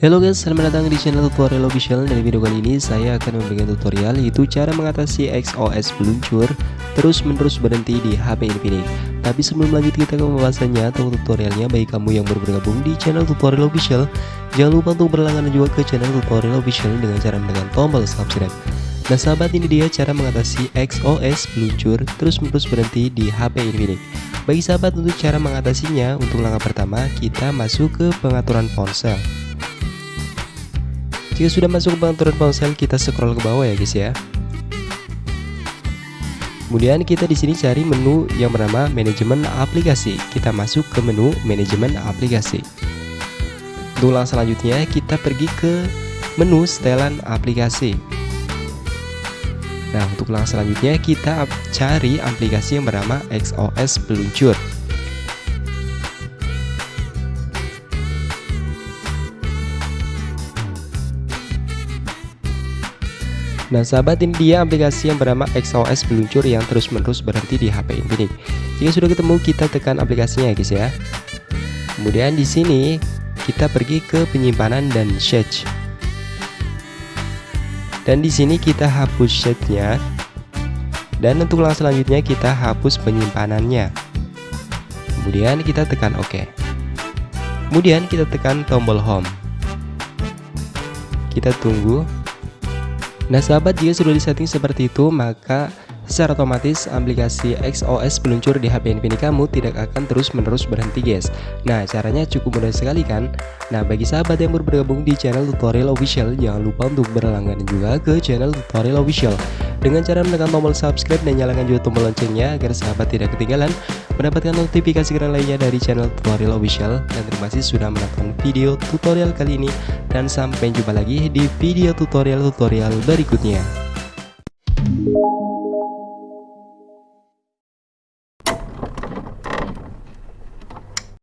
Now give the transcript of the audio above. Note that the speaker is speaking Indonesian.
Halo guys, selamat datang di channel tutorial official. Dari video kali ini saya akan memberikan tutorial yaitu cara mengatasi XOS peluncur terus menerus berhenti di HP Infinix Tapi sebelum lanjut kita ke pembahasannya atau tutorialnya. Bagi kamu yang baru bergabung di channel tutorial official Jangan lupa untuk berlangganan juga ke channel tutorial official dengan cara menekan tombol subscribe Nah sahabat ini dia cara mengatasi XOS peluncur terus menerus berhenti di HP Infinix Bagi sahabat untuk cara mengatasinya untuk langkah pertama kita masuk ke pengaturan ponsel jika sudah masuk ke pengaturan ponsel, kita scroll ke bawah ya guys ya. Kemudian kita di sini cari menu yang bernama manajemen aplikasi. Kita masuk ke menu manajemen aplikasi. Untuk langkah selanjutnya kita pergi ke menu setelan aplikasi. Langkah selanjutnya kita cari aplikasi yang bernama XOS Peluncur. Nah sahabat ini dia aplikasi yang bernama XOS peluncur yang terus-menerus berhenti di HP Infinix. Jika sudah ketemu kita tekan aplikasinya ya guys ya. Kemudian di sini kita pergi ke penyimpanan dan search. Dan di sini kita hapus setnya. Dan untuk langkah selanjutnya kita hapus penyimpanannya. Kemudian kita tekan OK. Kemudian kita tekan tombol home. Kita tunggu Nah sahabat jika sudah disetting seperti itu maka secara otomatis aplikasi XOS peluncur di HP Infinix kamu tidak akan terus menerus berhenti guys Nah caranya cukup mudah sekali kan Nah bagi sahabat yang baru bergabung di channel tutorial official jangan lupa untuk berlangganan juga ke channel tutorial official dengan cara menekan tombol subscribe dan nyalakan juga tombol loncengnya agar sahabat tidak ketinggalan mendapatkan notifikasi keren lainnya dari channel tutorial official. Dan terima kasih sudah menonton video tutorial kali ini dan sampai jumpa lagi di video tutorial-tutorial berikutnya